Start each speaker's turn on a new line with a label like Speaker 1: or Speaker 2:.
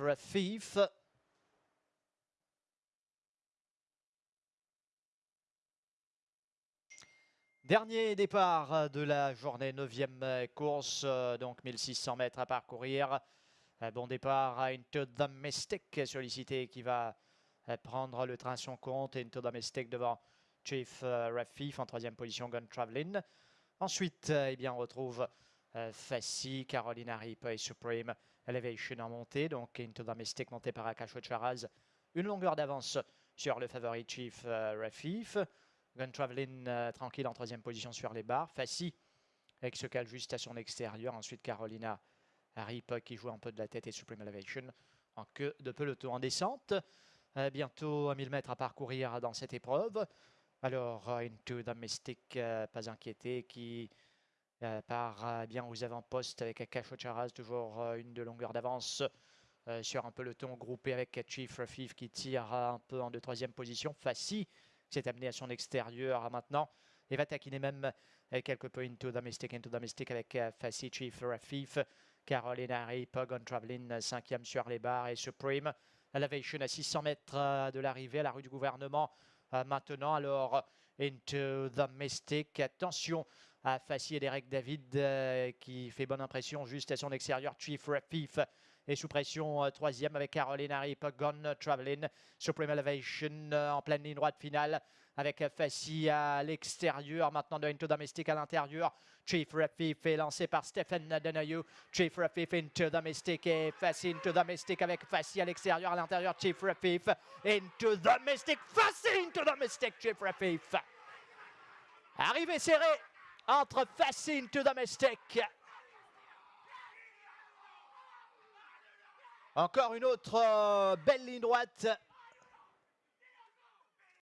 Speaker 1: Rafif. Dernier départ de la journée, 9 course, donc 1600 mètres à parcourir. Bon départ à Into the Mystic, sollicité qui va prendre le train son compte. Into the devant Chief Rafif en troisième position, Gun Traveling. Ensuite, eh bien, on retrouve Fassi, Carolina Rip et Supreme Elevation en montée. Donc Into the Mystic monté par Akash Charaz. Une longueur d'avance sur le favori Chief Rafif. Gun Traveling euh, tranquille en troisième position sur les barres. Fassi cale juste à son extérieur. Ensuite Carolina Harip qui joue un peu de la tête et Supreme Elevation en queue de peloton en descente. Euh, bientôt 1000 mètres à parcourir dans cette épreuve. Alors euh, Into the Mystic, pas inquiété, qui part bien aux avant-postes avec Akash Charaz, toujours une de longueur d'avance sur un peloton groupé avec Chief Rafif qui tire un peu en de troisième position. Fassi s'est amené à son extérieur maintenant et va taquiner même quelques points into domestic, into domestic avec euh, Fassi, Chief Rafif, Caroline Harry, Pogon Traveling, cinquième sur les barres et Supreme. Elevation à 600 mètres euh, de l'arrivée à la rue du gouvernement. Euh, maintenant, alors, into the Mystic. Attention à Fassi et Derek David qui fait bonne impression juste à son extérieur. Chief Rafif et sous pression euh, troisième avec Caroline Harip, Gone Traveling, Supreme Elevation euh, en pleine ligne droite finale avec Fassi à l'extérieur, maintenant de Into Domestic à l'intérieur. Chief Rafif est lancé par Stephen Denayou. Chief Rafif Into Domestic et Fassi Into Domestic avec Fassi à l'extérieur, à l'intérieur. Chief Rafif Into Domestic, Fassi Into Domestic, Chief Rafif. Arrivée serrée entre Fassi Into Domestic Encore une autre euh, belle ligne droite